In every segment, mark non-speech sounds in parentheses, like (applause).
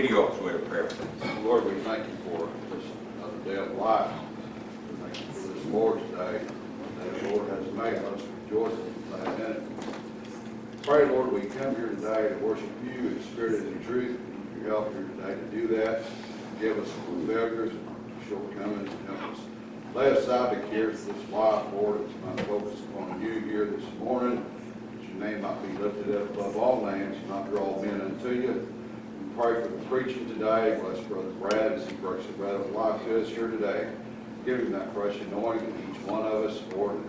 With a prayer? Lord, we thank you for this another day of life. We thank you for this Lord's Day, that the Lord has made us rejoice and glad in it. Pray, Lord, we come here today to worship you in spirit and in truth. You help here today to do that. Give us failures and shortcomings and help us lay aside the cares of this life, Lord. It's my focus upon you here this morning. That your name might be lifted up above all names, you might draw men unto you. Pray for the preaching today. Bless Brother Brad as he breaks the bread of life to us here today. Give him that fresh anointing in each one of us, Lord.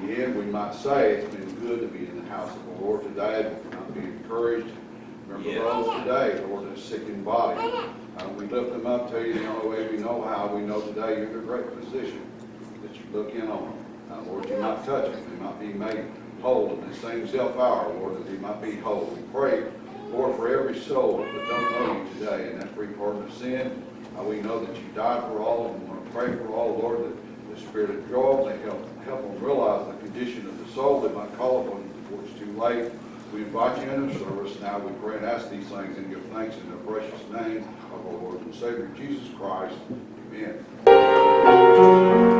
In the end, we might say it's been good to be in the house of the Lord today, but we might be encouraged. Remember Yes. those today, Lord, that's sick in body. Uh, we lift them up to you the only way we know how. We know today you're the great physician that you look in on them. Uh, Lord, you might touch them, they might be made whole in the same self hour, Lord, that they might be whole. We pray, Lord, for every soul that don't know you today and that free pardon of sin. Uh, we know that you died for all, and we want to pray for all, Lord, that the spirit of joy may help, help them realize the condition of the soul. They might call upon you before it's too late. We invite you into service now. We pray and ask these things and give thanks in the precious name of our Lord and Savior Jesus Christ. Amen.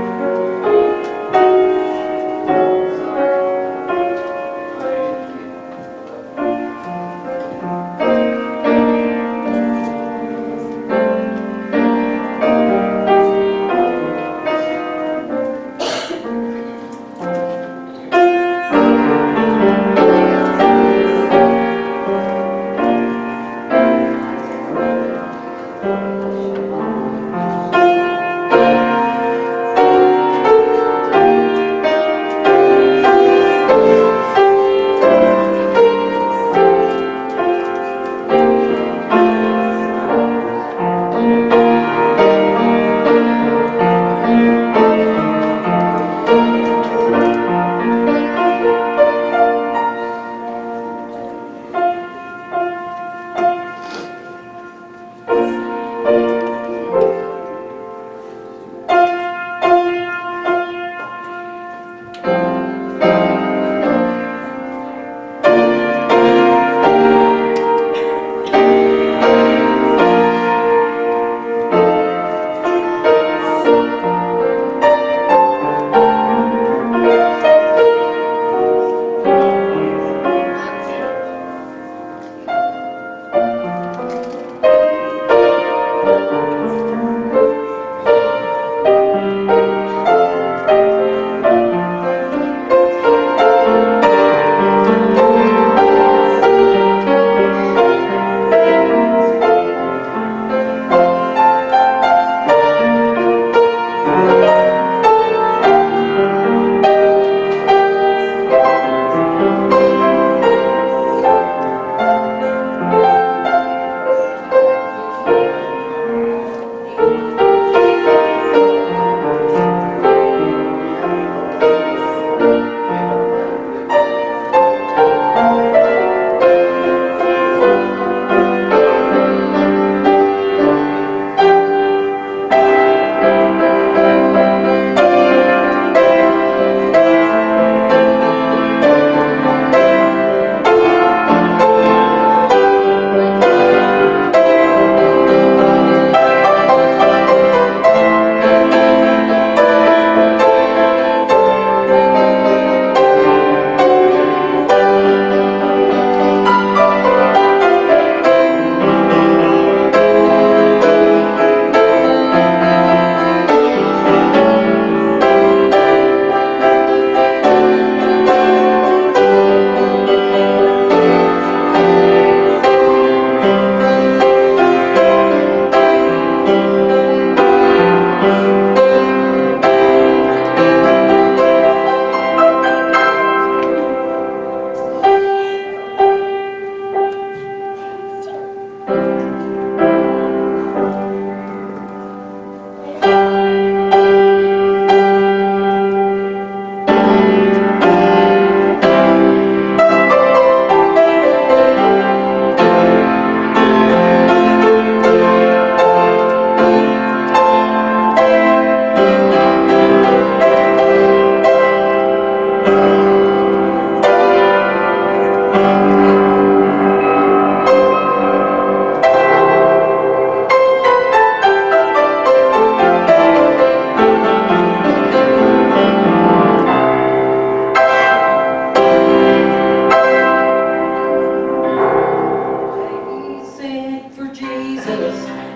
service.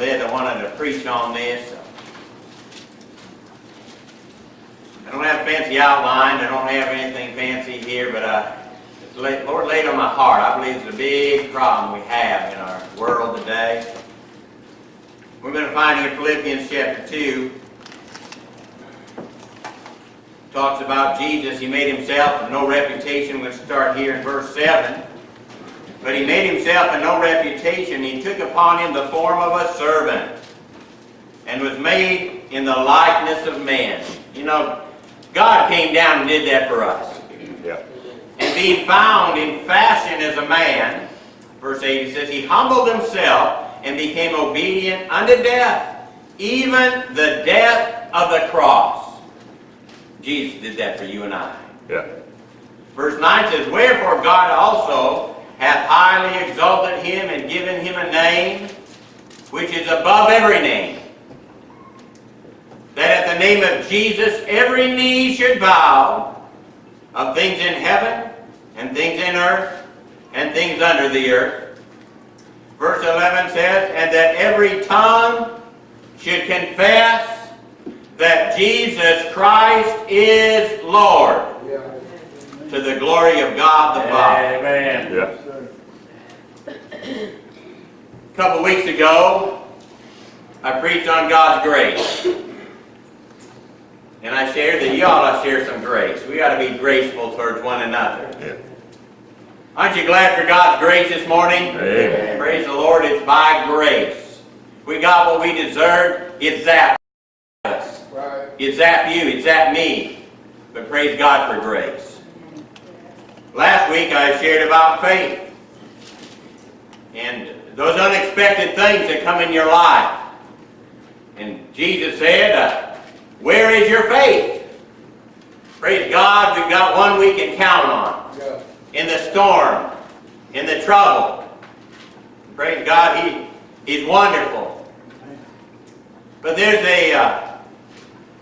I I wanted to preach on this. I don't have a fancy outline, I don't have anything fancy here, but it's laid, Lord laid on my heart. I believe it's a big problem we have in our world today. We're going to find in Philippians chapter 2. Talks about Jesus. He made himself no reputation. We'll start here in verse 7. But he made himself of no reputation. He took upon him the form of a servant and was made in the likeness of men. You know, God came down and did that for us. Yeah. And being found in fashion as a man, verse 8, he says, He humbled himself and became obedient unto death, even the death of the cross. Jesus did that for you and I. Yeah. Verse 9 says, Wherefore God also hath highly exalted him and given him a name which is above every name, that at the name of Jesus every knee should bow of things in heaven and things in earth and things under the earth. Verse 11 says, And that every tongue should confess that Jesus Christ is Lord to the glory of God the Father. Amen. Yeah. A couple weeks ago, I preached on God's grace. And I shared that you ought to share some grace. We ought to be graceful towards one another. Yeah. Aren't you glad for God's grace this morning? Amen. Praise the Lord, it's by grace. We got what we deserved, it zapped us. It zapped you, it zapped me. But praise God for grace. Last week I shared about faith. And those unexpected things that come in your life. And Jesus said, uh, where is your faith? Praise God, we've got one we can count on. In the storm, in the trouble. Praise God, He, He's wonderful. But there's a, uh,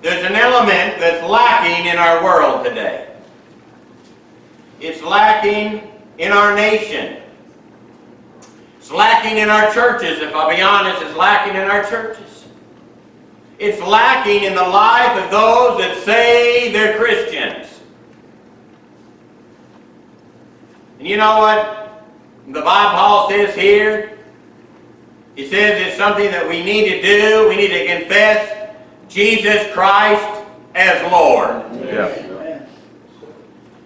there's an element that's lacking in our world today. It's lacking in our nation. It's lacking in our churches, if I'll be honest, it's lacking in our churches. It's lacking in the life of those that say they're Christians. And you know what the Bible Paul says here? He says it's something that we need to do. We need to confess Jesus Christ as Lord. Yeah.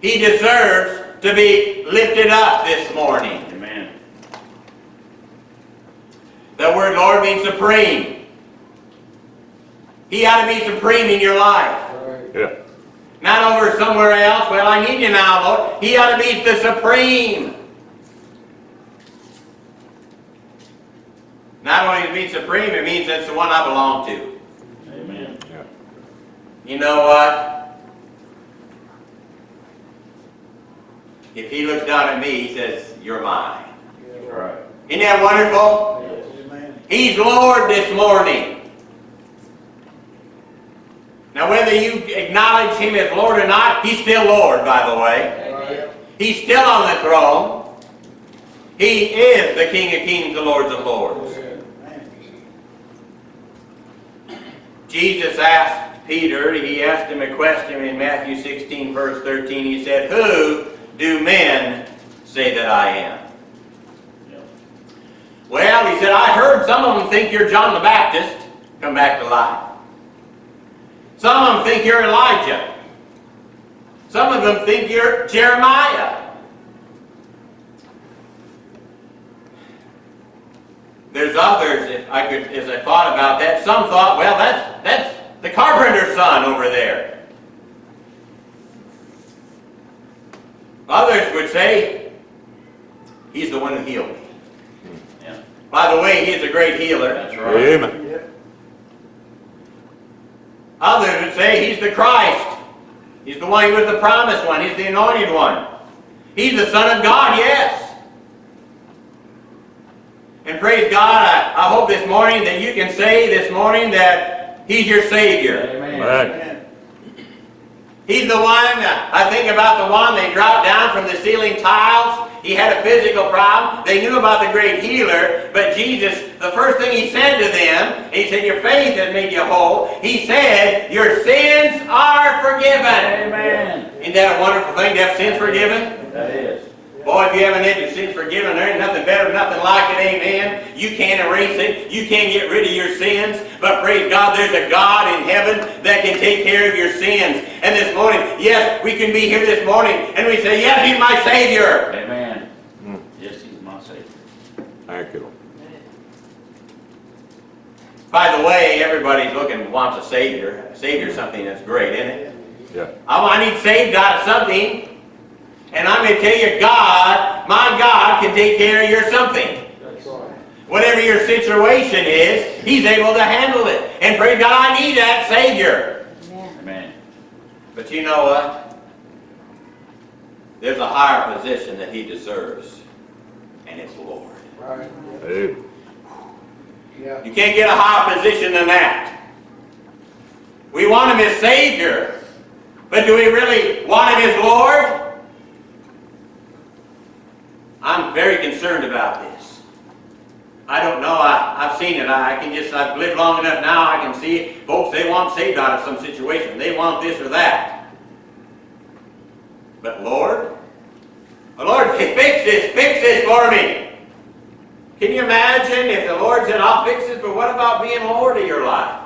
He deserves to be lifted up this morning. Amen. The word Lord means supreme. He ought to be supreme in your life. Yeah. Not over somewhere else. Well, I need you now, Lord. He ought to be the supreme. Not only to be supreme, it means that's the one I belong to. Amen. Yeah. You know what? If he looks down at me, he says, You're mine. Right. Isn't that wonderful? Yes. He's Lord this morning. Now, whether you acknowledge him as Lord or not, he's still Lord, by the way. He's still on the throne. He is the King of kings, the Lord of lords. Jesus asked Peter, he asked him a question in Matthew 16, verse 13. He said, Who do men say that I am? Well, he said, I heard some of them think you're John the Baptist, come back to life. Some of them think you're Elijah. Some of them think you're Jeremiah. There's others, if I could, as I thought about that, some thought, well, that's, that's the carpenter's son over there. Others would say, he's the one who healed me. Yeah. By the way, he's a great healer. That's right. Amen. Others would say he's the Christ. He's the one who was the promised one. He's the anointed one. He's the Son of God, yes. And praise God, I, I hope this morning that you can say this morning that He's your Savior. Amen. He's the one, I think about the one they dropped down from the ceiling tiles. He had a physical problem. They knew about the great healer, but Jesus, the first thing he said to them, he said, Your faith has made you whole. He said, Your sins are forgiven. Amen. Isn't that a wonderful thing to have sins forgiven? That is. Boy, if you haven't had your sins forgiven, there ain't nothing better, nothing like it, amen. You can't erase it. You can't get rid of your sins. But praise God, there's a God in heaven that can take care of your sins. And this morning, yes, we can be here this morning and we say, yes, He's my Savior. Amen. Mm. Yes, he's my Savior. Thank you. Lord. By the way, everybody's looking, wants a Savior. A Savior's something that's great, isn't it? Yeah. I I need saved out of something. And I'm going to tell you, God, my God can take care of your something. Whatever your situation is, He's able to handle it. And praise God, I need that Savior. Amen. But you know what? There's a higher position that He deserves, and it's Lord. Amen. You can't get a higher position than that. We want Him as Savior, but do we really want Him as Lord? I'm very concerned about this. I don't know. I, I've seen it. I, I can just, I've lived long enough now. I can see it. Folks, they want saved out of some situation. They want this or that. But Lord, oh, Lord, fix this, fix this for me. Can you imagine if the Lord said, I'll fix this, but what about being Lord of your life?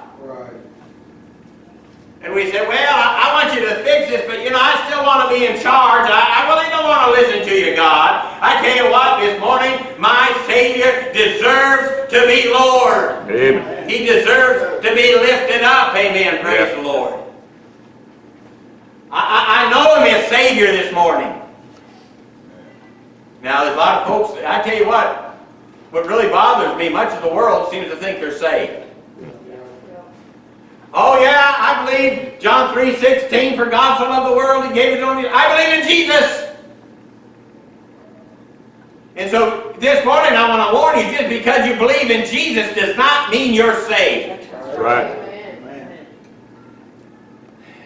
And we said, well, I, I want you to fix this, but you know, I still want to be in charge. I, I really don't want to listen to you, God. I tell you what, this morning, my Savior deserves to be Lord. Amen. He deserves to be lifted up. Amen. Praise Yeah. the Lord. I, I, I know Him as Savior this morning. Now, there's a lot of folks, I tell you what, what really bothers me, much of the world seems to think they're saved. Oh yeah, I believe John 3.16, for God so loved the world, He gave His only, I believe in Jesus. And so this morning I want to warn you, just because you believe in Jesus does not mean you're saved. Right.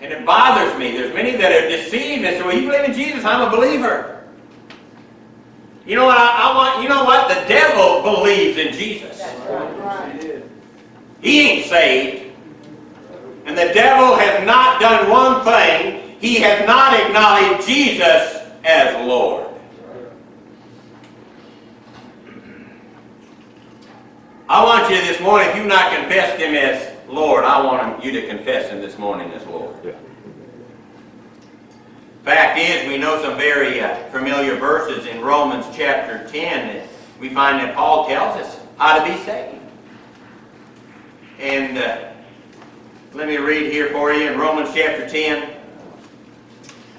And it bothers me. There's many that are deceived and say, well, you believe in Jesus, I'm a believer. You know what, I, I want, you know what? The devil believes in Jesus. He ain't saved. And the devil has not done one thing. He has not acknowledged Jesus as Lord. I want you this morning, if you've not confessed Him as Lord, I want you to confess Him this morning as Lord. Yeah. Fact is, we know some very uh, familiar verses in Romans chapter 10 that we find that Paul tells us how to be saved. And uh, let me read here for you in Romans chapter 10,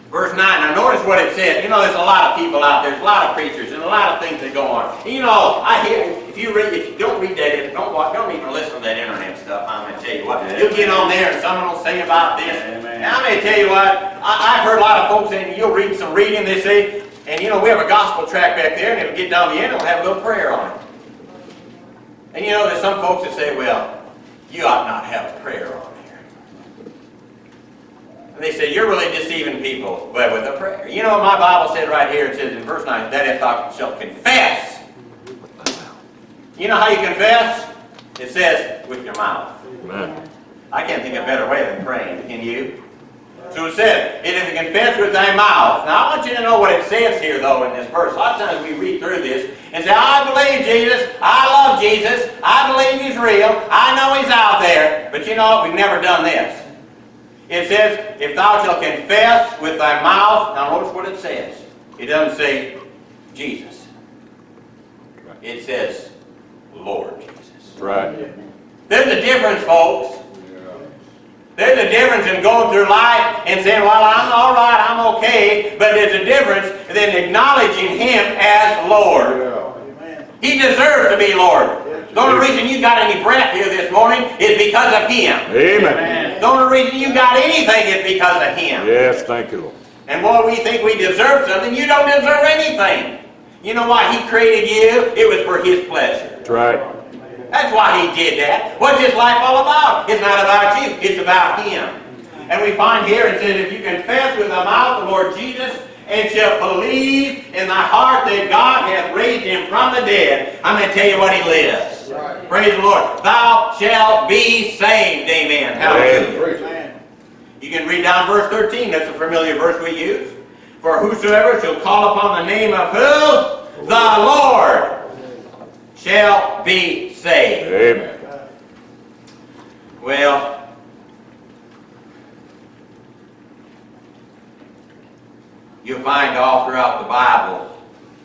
verse 9. Now notice what it says. You know, there's a lot of people out there, there's a lot of preachers, and a lot of things that go on. And, you know, I hear, if you read, if you don't read that, don't watch, don't even listen to that internet stuff, I'm going to tell you what. You'll get on there and someone will say about this. And I'm going to tell you what, I, I've heard a lot of folks saying, you'll read some reading, they say, and you know, we have a gospel track back there, and it'll get down the end, it'll have a little prayer on it. And you know, there's some folks that say, well, you ought not have a prayer on here. And they say, you're really deceiving people but with a prayer. You know what my Bible said right here? It says in verse 9, that if thou shalt confess. You know how you confess? It says, with your mouth. Amen. I can't think of a better way than praying, can you? So it said, and if you confess with thy mouth. Now I want you to know what it says here though in this verse. A lot of times we read through this and say, I believe Jesus, I love Jesus, I believe he's real, I know he's out there. But you know what? We've never done this. It says, if thou shalt confess with thy mouth, now notice what it says. It doesn't say Jesus. It says, Lord Jesus. Right. There's a difference, folks. There's a difference in going through life and saying, well, I'm all right, I'm okay, but there's a difference than acknowledging Him as Lord. Yeah. He deserves to be Lord. The only reason you got any breath here this morning is because of Him. Amen. The only reason you got anything is because of Him. Yes, thank you, Lord. And boy, we think we deserve something. You don't deserve anything. You know why He created you? It was for His pleasure. That's right. That's why he did that. What's his life all about? It's not about you, it's about him. And we find here it says, if you confess with thy mouth the Lord Jesus, and shall believe in thy heart that God hath raised him from the dead, I'm going to tell you what he lives. Right. Praise the Lord. Thou shalt be saved. Amen. Hallelujah. Preach. You can read down verse 13. That's a familiar verse we use. For whosoever shall call upon the name of who? The Lord shall be saved. Amen. Well, you'll find all throughout the Bible,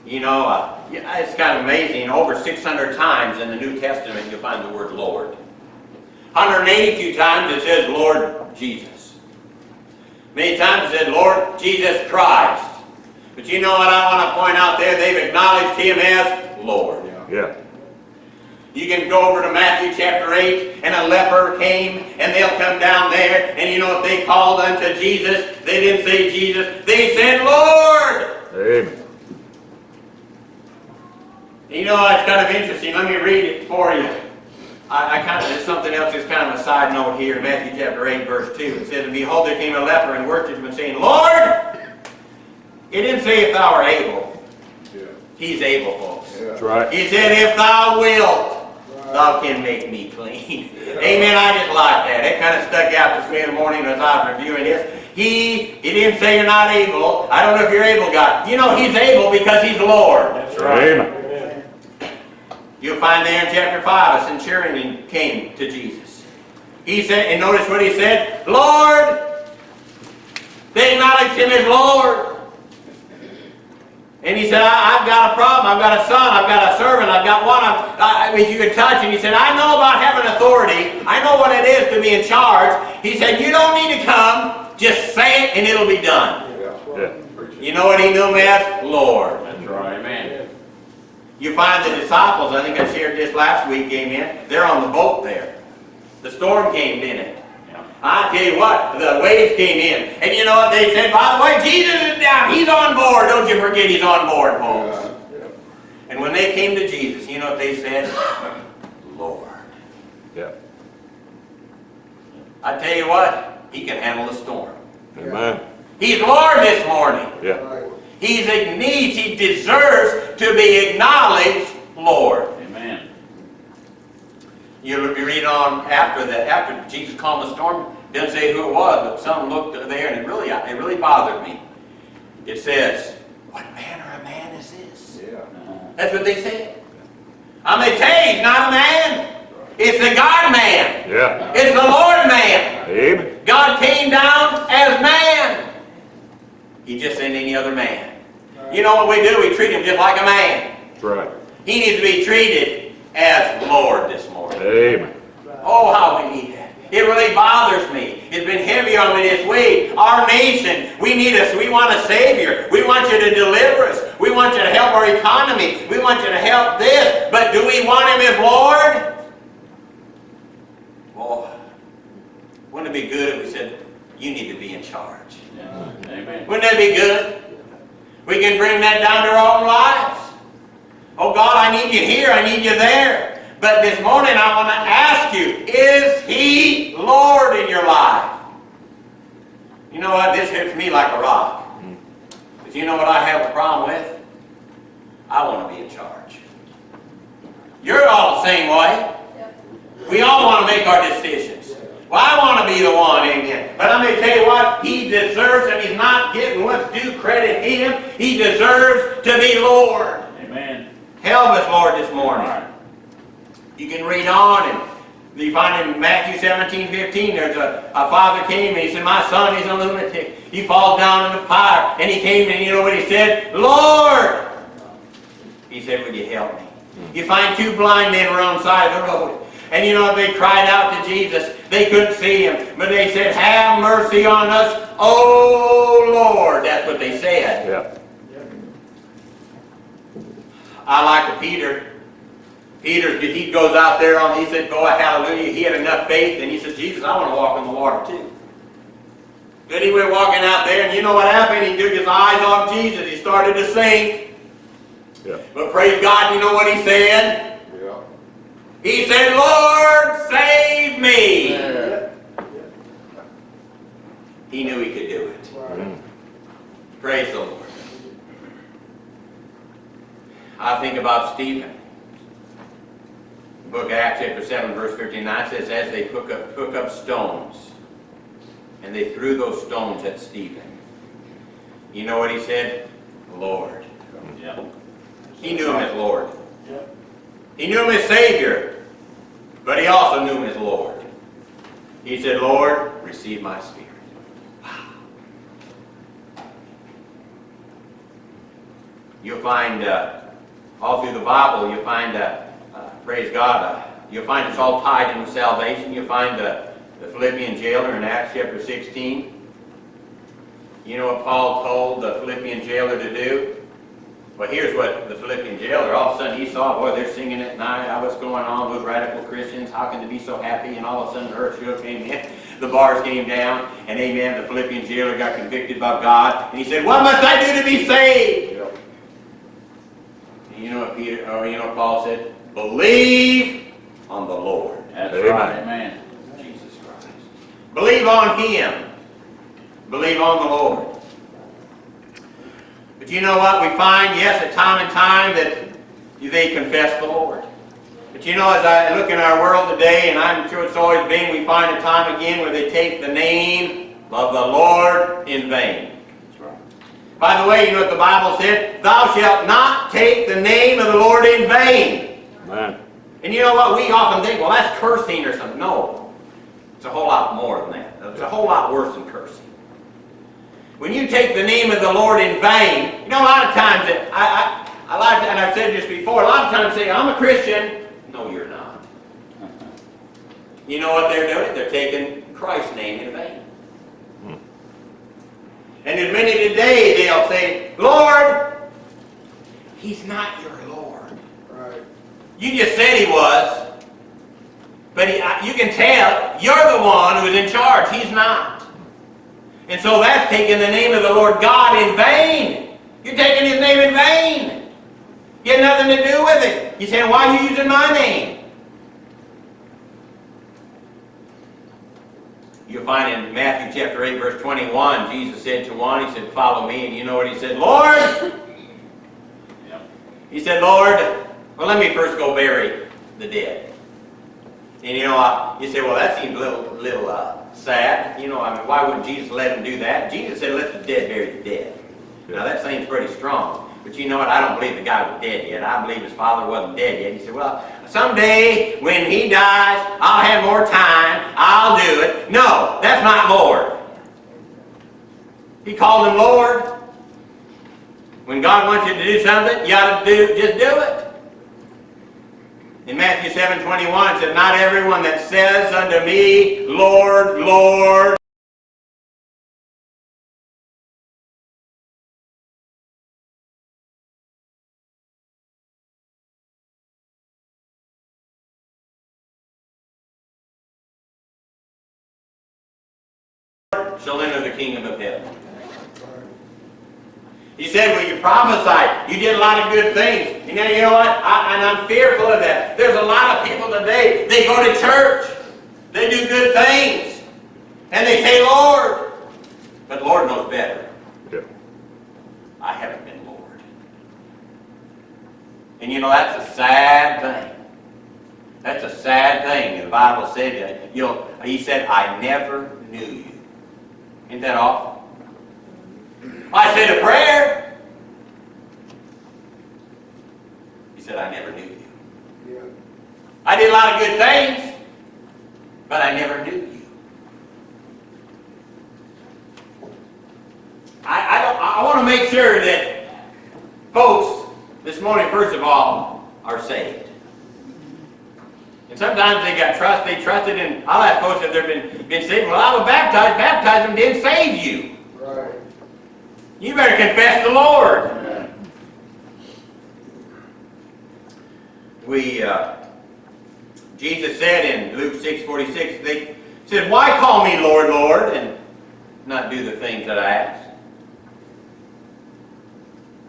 you know, uh, it's kind of amazing. Over 600 times in the New Testament, you'll find the word Lord. 182 times it says Lord Jesus. Many times it said Lord Jesus Christ. But you know what I want to point out there? They've acknowledged Him as Lord. Yeah. Yeah. You can go over to Matthew chapter 8, and a leper came, and they'll come down there, and you know if they called unto Jesus, they didn't say Jesus, they said Lord! Amen. You know, it's kind of interesting. Let me read it for you. I, I kind of, there's something else that's kind of a side note here in Matthew chapter 8, verse 2. It says, And behold, there came a leper and worshipped him, saying, Lord! It didn't say if thou art able. Yeah. He's able, folks. That's Yeah. right. He said, if thou wilt, thou can make me clean. (laughs) Amen. I just like that. It kind of stuck out to me in the morning as I was reviewing this. He, he didn't say you're not able. I don't know if you're able, God. You know, he's able because he's Lord. That's right. Amen. You'll find there in chapter 5, a centurion came to Jesus. He said, and notice what he said, Lord. They acknowledged him as Lord. And he said, I, have got a problem. I've got a son. I've got a servant. I've got one. I, if you can touch him. He said, I know about having authority. I know what it is to be in charge. He said, you don't need to come. Just say it and it'll be done. Yeah. Yeah. Preach it. You know what he knew him as? Lord. That's right. Amen. You find the disciples, I think I shared this last week, came in. They're on the boat there. The storm came in it. I tell you what, the waves came in. And you know what they said? By the way, Jesus is down. He's on board. Don't you forget he's on board, folks. Yeah. And when they came to Jesus, you know what they said? Lord. Yeah. I tell you what, he can handle the storm. Amen. He's Lord this morning. Yeah. He's needs, he deserves to be acknowledged Lord. You read on after the after Jesus calmed the storm. didn't say who it was, but some looked there, and it really it really bothered me. It says, "What manner of man is this?" Yeah. That's what they said. I'm a to tell you, he's not a man. It's the God man. Yeah. It's the Lord man. Amen. God came down as man. He just ain't any other man. You know what we do? We treat him just like a man. That's right. He needs to be treated as Lord this morning. Amen. Oh, how we need that. It really bothers me. It's been heavy on me this week. Our nation, we need us. We want a Savior. We want you to deliver us. We want you to help our economy. We want you to help this. But do we want Him as Lord? Oh, wouldn't it be good if we said, you need to be in charge? Amen. Wouldn't that be good? We can bring that down to our own lives. Oh God, I need you here, I need you there. But this morning I want to ask you, is He Lord in your life? You know what? This hits me like a rock. But you know what I have a problem with? I want to be in charge. You're all the same way. We all want to make our decisions. Well, I want to be the one, amen. But I'm going to tell you what, he deserves, and he's not getting what's due credit him. He deserves to be Lord. Amen. Help us, Lord, this morning. You can read on, and you find in Matthew 17, 15, there's a, a father came and he said, My son is a lunatic. He falls down in the fire. And he came and you know what he said? Lord! He said, Would you help me? Hmm. You find two blind men were on the side of the road. And you know? They cried out to Jesus. They couldn't see him. But they said, Have mercy on us, O Lord. That's what they said. Yeah. I like the Peter. Peter, he goes out there on, he said, go hallelujah. He had enough faith, and he said, Jesus, I want to walk in the water too. Then he went walking out there, and you know what happened? He took his eyes off Jesus. He started to sink. Yeah. But praise God, you know what he said? Yeah. He said, Lord, save me. Yeah. He knew he could do it. Mm. Praise the Lord. I think about Stephen. The book of Acts chapter 7 verse 59 says, as they took up, took up stones, and they threw those stones at Stephen. You know what he said? Lord. Yeah. He knew him as Lord. Yeah. He knew him as Savior, but he also knew him as Lord. He said, Lord, receive my spirit. Wow. You'll find uh, all through the Bible, you'll find, uh, praise God, uh, you'll find it's all tied into salvation. You'll find uh, the Philippian jailer in Acts chapter 16. You know what Paul told the Philippian jailer to do? Well, here's what the Philippian jailer, all of a sudden he saw, boy, they're singing at night, what's going on, those radical Christians, how can they be so happy? And all of a sudden the earth shook, amen. (laughs) The bars came down, and amen, the Philippian jailer got convicted by God, and he said, what must I do to be saved? Yeah. And you know what Peter, or you know what Paul said? Believe on the Lord That's Amen. right. Amen. Jesus Christ. Believe on Him. Believe on the Lord. But you know what? We find, yes, at time and time that they confess the Lord. But you know, as I look in our world today, and I'm sure it's always been, we find a time again where they take the name of the Lord in vain. By the way, you know what the Bible said? Thou shalt not take the name of the Lord in vain. Man. And you know what? We often think, well, that's cursing or something. No. It's a whole lot more than that. It's a whole lot worse than cursing. When you take the name of the Lord in vain, you know, a lot of times, I, I, I like, and I've said this before, a lot of times say, I'm a Christian. No, you're not. You know what they're doing? They're taking Christ's name in vain. And as many today, they'll say, Lord, He's not your Lord. Right. You just said he was. But he, you can tell you're the one who's in charge. He's not. And so that's taking the name of the Lord God in vain. You're taking his name in vain. You had nothing to do with it. You're saying, why are you using my name? You'll find in Matthew chapter 8, verse 21, Jesus said to one, he said, follow me. And you know what he said? Lord, Yeah. he said, Lord, well, let me first go bury the dead. And you know, uh, you say, well, that seems a little, little uh, sad. You know, I mean, why wouldn't Jesus let him do that? Jesus said, let the dead bury the dead. Now, that seems pretty strong. But you know what? I don't believe the guy was dead yet. I believe his father wasn't dead yet. He said, well, someday when he dies, I'll have more time. I'll do it. No, that's not Lord. He called him Lord. When God wants you to do something, you ought to do, just do it. In Matthew 7, 21, it said, Not everyone that says unto me, Lord, Lord, shall enter the kingdom of heaven. He said, well, you prophesied. You did a lot of good things. And now, you know what? I, and I'm fearful of that. There's a lot of people today, they go to church. They do good things. And they say, Lord. But Lord knows better. Yeah. I haven't been Lord. And you know, that's a sad thing. That's a sad thing. The Bible said that. You know, he said, I never knew you. Isn't that awful? I said a prayer. He said, I never knew you. I did a lot of good things, but I never knew you. I, I, don't, I want to make sure that folks this morning, first of all, are saved. And sometimes they got trust, they trusted in, I'll ask folks if they've been, been saved. Well, I was baptized, baptism didn't save you. Right. You better confess the Lord. We, uh, Jesus said in Luke 6, 46, they said, Why call me Lord, Lord, and not do the things that I ask?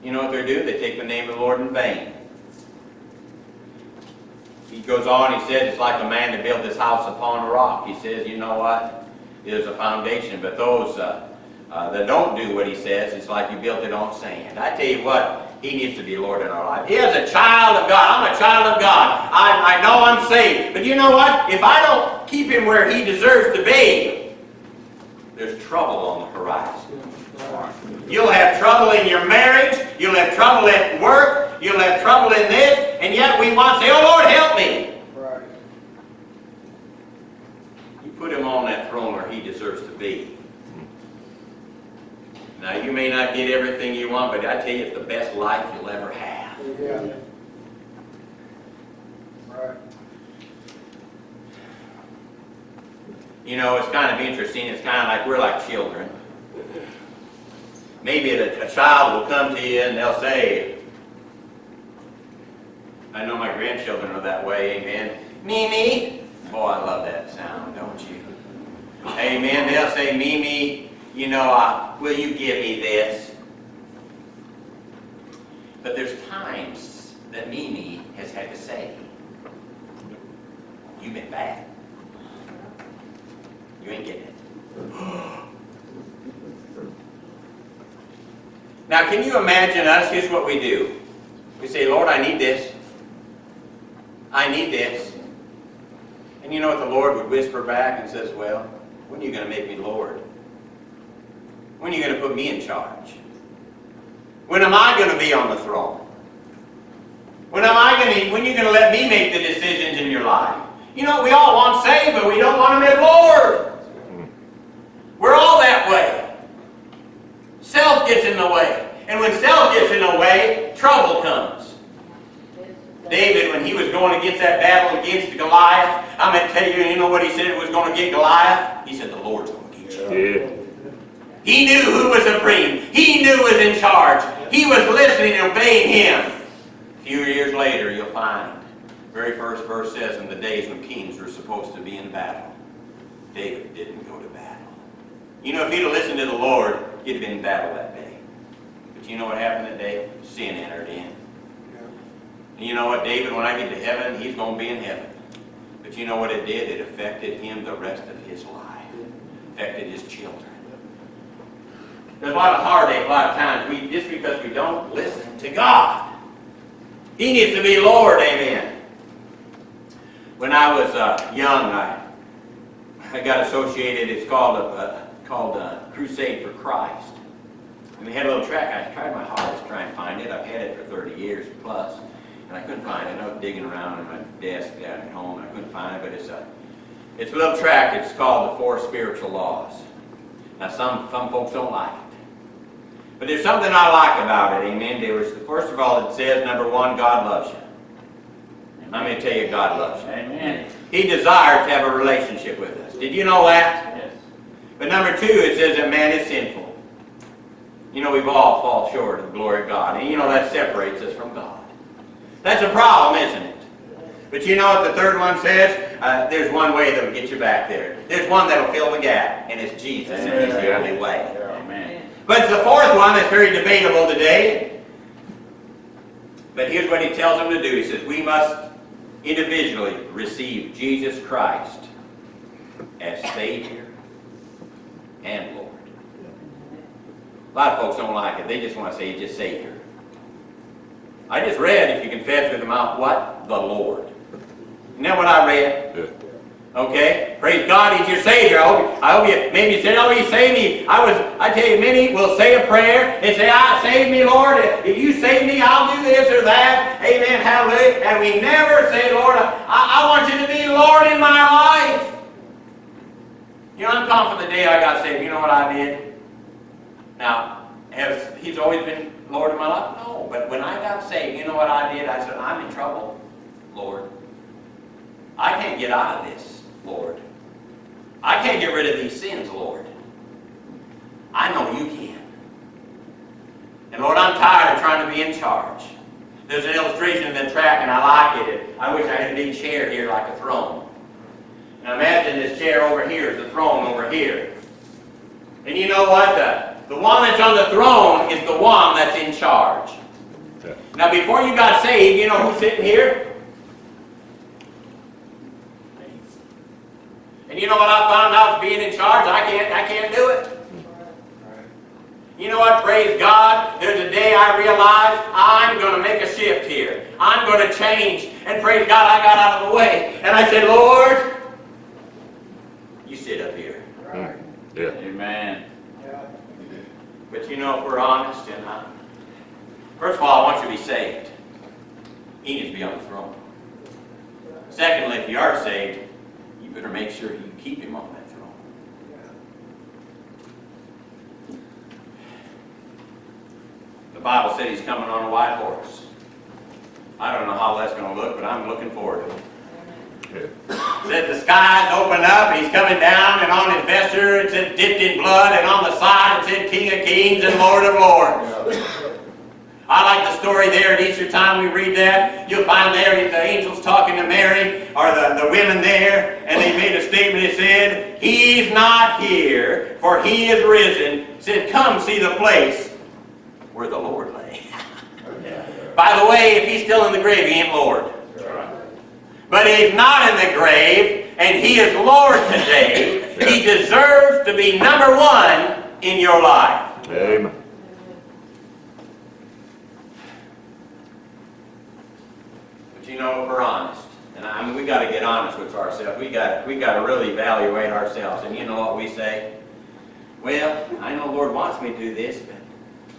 You know what they do? They take the name of the Lord in vain. He goes on, he says, it's like a man that built his house upon a rock. He says, you know what? There's a foundation, but those uh, uh, that don't do what he says, it's like you built it on sand. I tell you what, he needs to be Lord in our life. He is a child of God. I'm a child of God. I, I know I'm saved. But you know what? If I don't keep him where he deserves to be, there's trouble on the horizon. You'll have trouble in your marriage. You'll have trouble at work. You'll have trouble in this. And yet we want to say, oh Lord, help me. Right. You put him on that throne where he deserves to be. Now, you may not get everything you want, but I tell you, it's the best life you'll ever have. Yeah. Right. You know, it's kind of interesting. It's kind of like we're like children. Maybe a, a child will come to you and they'll say, I know my grandchildren are that way, amen. Mimi. Oh, I love that sound, don't you? Amen. They'll say, Mimi, you know, uh, will you give me this? But there's times that Mimi has had to say, you've been bad. You ain't getting it. (gasps) Now, can you imagine us? Here's what we do. We say, Lord, I need this. I need this. And you know what the Lord would whisper back and says, well, when are you going to make me Lord? When are you going to put me in charge? When am I going to be on the throne? When am I going to, when are you going to let me make the decisions in your life? You know, we all want saved, but we don't want to as Lord. We're all that way. Self gets in the way. And when self gets in the way, trouble comes. David, when he was going against that battle against Goliath, I'm going to tell you, you know what he said was going to get Goliath? He said, the Lord's going to get you. Yeah. He knew who was supreme. He knew who was in charge. He was listening and obeying him. A few years later, you'll find, very first verse says, in the days when kings were supposed to be in battle, David didn't go to battle. You know, if he'd have listened to the Lord, he'd have been in battle that day. But you know what happened that day? Sin entered in. And you know what, David, when I get to heaven, he's going to be in heaven. But you know what it did? It affected him the rest of his life. Affected his children. There's a lot of heartache a lot of times, we, just because we don't listen to God. He needs to be Lord, amen. When I was uh, young, I, I got associated, it's called, a, uh, called a Crusade for Christ. And we had a little track, I tried my hardest to try and find it. I've had it for 30 years plus, and I couldn't find it. I was digging around in my desk down at home, and I couldn't find it, but it's a, it's a little track, it's called The Four Spiritual Laws. Now, some, some folks don't like it. But there's something I like about it, amen. There was, first of all, it says, number one, God loves you. I'm going to tell you, God loves you. Amen. He desires to have a relationship with us. Did you know that? Yes. But number two, it says that man is sinful. You know, we've all fall short of the glory of God. And you know, that separates us from God. That's a problem, isn't it? But you know what the third one says? Uh, there's one way that'll get you back there. There's one that'll fill the gap, and it's Jesus, and He's the only way. Amen. But the fourth one that's very debatable today. But here's what he tells them to do. He says, we must individually receive Jesus Christ as Savior and Lord. A lot of folks don't like it. They just want to say just Savior. I just read, if you confess with the mouth, what? The Lord. Isn't that what I read? Yeah. Okay? Praise God, He's your Savior. I hope, I hope you, maybe you say, oh, He saved me. I was, I tell you, many will say a prayer and say, I save me, Lord. If you save me, I'll do this or that. Amen, hallelujah. And we never say, Lord, I, I want you to be Lord in my life. You know, I'm confident the day I got saved. You know what I did? Now, has He's always been Lord of my life? No. But when I got saved, you know what I did? I said, I'm in trouble, Lord. I can't get out of this, Lord. I can't get rid of these sins, Lord. I know you can. And Lord, I'm tired of trying to be in charge. There's an illustration in the track, and I like it. I wish I had a big chair here like a throne. Now imagine this chair over here is the throne over here. And you know what? The, the one that's on the throne is the one that's in charge. Yeah. Now before you got saved, you know who's sitting here? And you know what I found out being in charge? I can't, I can't do it. You know what? Praise God. There's a day I realized I'm going to make a shift here. I'm going to change. And praise God, I got out of the way. And I said, Lord, you sit up here. Hmm. Yeah. Amen. But you know, if we're honest, and uh, first of all, I want you to be saved. He needs to be on the throne. Secondly, if you are saved, you better make sure you keep him on that throne. The Bible said he's coming on a white horse. I don't know how that's going to look, but I'm looking forward to it. Said the skies opened up, and he's coming down, and on his vesture it said dipped in blood, and on the side it said King of Kings and Lord of Lords. I like the story there at Easter time. We read that. You'll find there the angels talking to Mary, or the, the women there, and they made a statement. It said, He's not here, for He is risen. Said, Come see the place where the Lord lay. (laughs) By the way, if He's still in the grave, He ain't Lord. But He's not in the grave, and He is Lord today. He deserves to be number one in your life. Amen. But you know, if we're honest, and I mean, we got to get honest with ourselves. We got we got to really evaluate ourselves. And you know what we say? Well, I know the Lord wants me to do this, but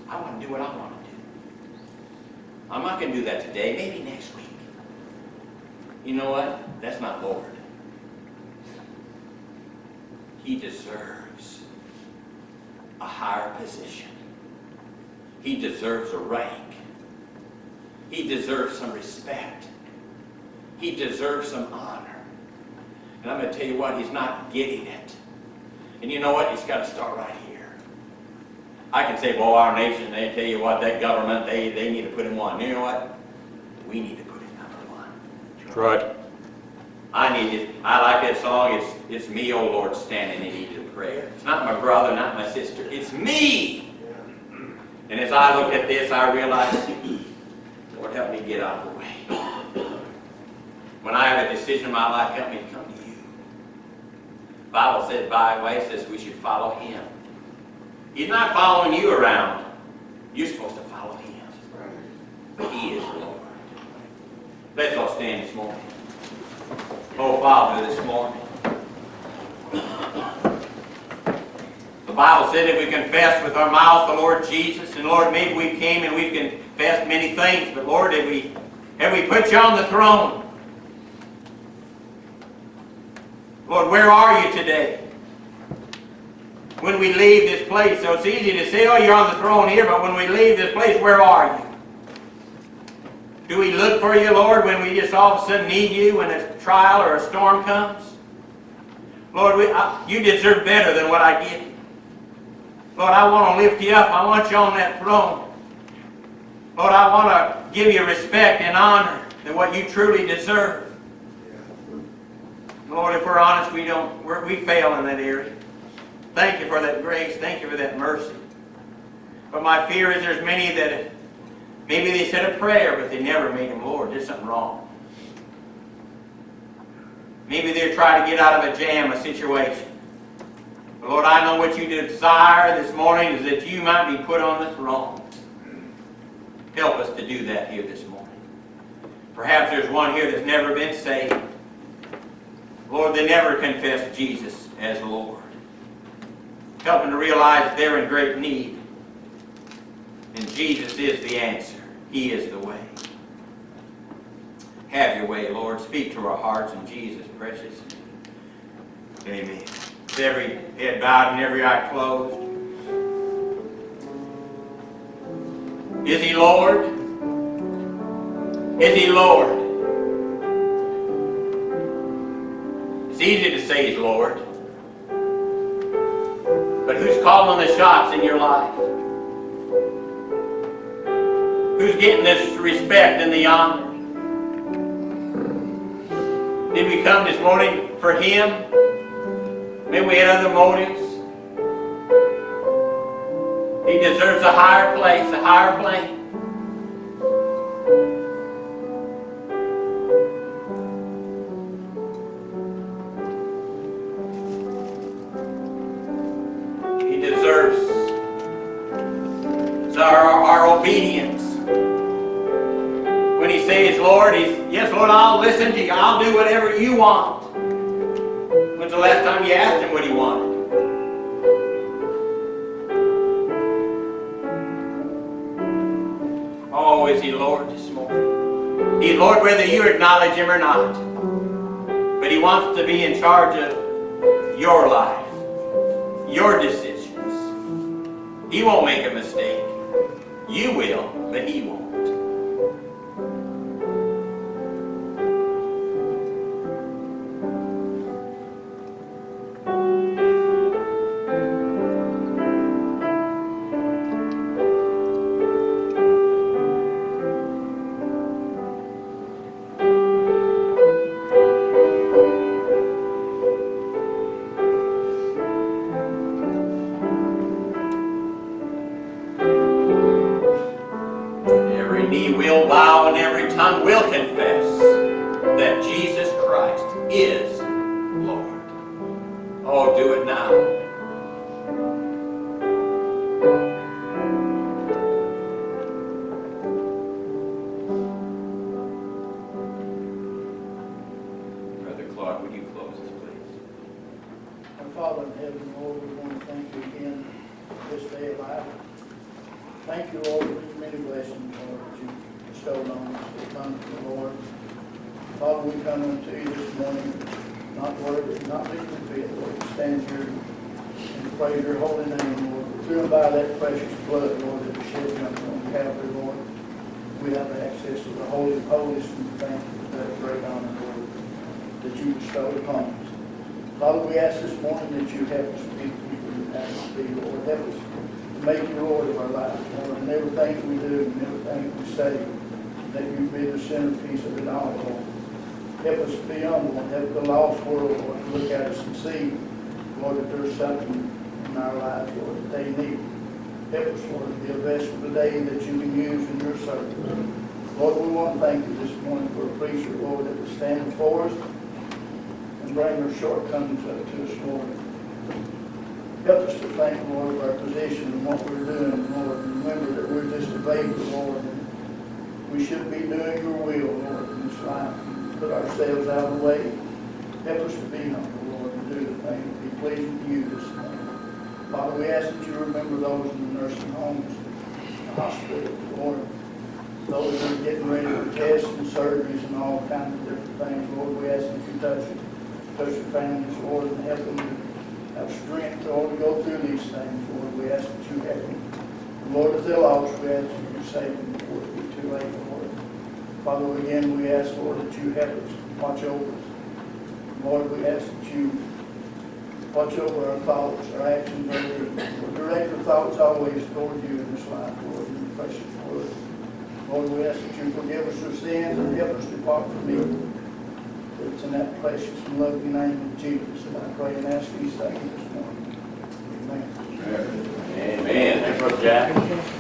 I want to do what I want to do. I'm not going to do that today. Maybe next week. You know what? That's not Lord. He deserves a higher position. He deserves a rank. He deserves some respect. He deserves some honor. And I'm going to tell you what, he's not getting it. And you know what? He's got to start right here. I can say, well, our nation, they tell you what, that government, they, they need to put him one. You know what? We need to put him number one. That's right. I need it. I like that song. It's, it's me, oh Lord, standing in need of prayer. It's not my brother, not my sister. It's me. And as I look at this, I realize, Lord, help me get out of the way. When I have a decision in my life, help me to come to you. The Bible says, by the way, says we should follow him. He's not following you around. You're supposed to follow him. But he is Lord. Let's all stand this morning. Oh, Father, this morning. The Bible said if we confess with our mouths the Lord Jesus, and Lord, maybe we came and we've confessed many things, but Lord, have we, have we put you on the throne? Lord, where are you today? when we leave this place. So it's easy to say, oh, you're on the throne here, but when we leave this place, where are you? Do we look for you, Lord, when we just all of a sudden need you when a trial or a storm comes? Lord, we, I, you deserve better than what I give you. Lord, I want to lift you up. I want you on that throne. Lord, I want to give you respect and honor than what you truly deserve. Lord, if we're honest, we don't, we're, we fail in that area. Thank you for that grace. Thank you for that mercy. But my fear is there's many that maybe they said a prayer, but they never made him Lord. There's something wrong. Maybe they're trying to get out of a jam, a situation. But Lord, I know what you desire this morning is that you might be put on the throne. Help us to do that here this morning. Perhaps there's one here that's never been saved. Lord, they never confessed Jesus as Lord. Help them to realize they're in great need. And Jesus is the answer. He is the way. Have your way, Lord. Speak to our hearts in Jesus' precious name. Amen. With every head bowed and every eye closed. Is he Lord? Is he Lord? It's easy to say he's Lord. But who's calling on the shots in your life? Who's getting this respect and the honor? Did we come this morning for him? Maybe we had other motives. He deserves a higher place, a higher plane. Do whatever you want. When's the last time you asked him what he wanted? Oh, is he Lord this morning? He's Lord whether you acknowledge him or not. But he wants to be in charge of your life, your decisions. He won't make a mistake. You will, but he won't. Service. Lord, we want to thank you this morning for a preacher, Lord, that will stand before us and bring our shortcomings up to us, Lord. Help us to thank, Lord, of our position and what we're doing, Lord. And remember that we're just a baby, Lord. We should be doing your will, Lord, in this life. Put ourselves out of the way. Help us to be humble, Lord, and do the thing that be pleasing to you this morning. Father, we ask that you remember those in the nursing homes, the hospitals, Lord. That are getting ready for tests and surgeries and all kinds of different things, Lord, we ask that you touch touch their families, Lord, and help them to have strength, Lord, to go through these things, Lord. We ask that you help them. Lord, if they're lost, we ask that you save them before it be too late, Lord. Father, again, we ask, Lord, that you help us, watch over us. Lord, we ask that you watch over our thoughts, our actions, our. Direct our thoughts always toward you in this life, Lord, in your precious word. Lord, we ask that you forgive us our sins and help us depart from evil. It's in that precious and lovely name of Jesus that I pray and ask these things this morning. Amen. Amen. Amen. Thanks, Brother Jack.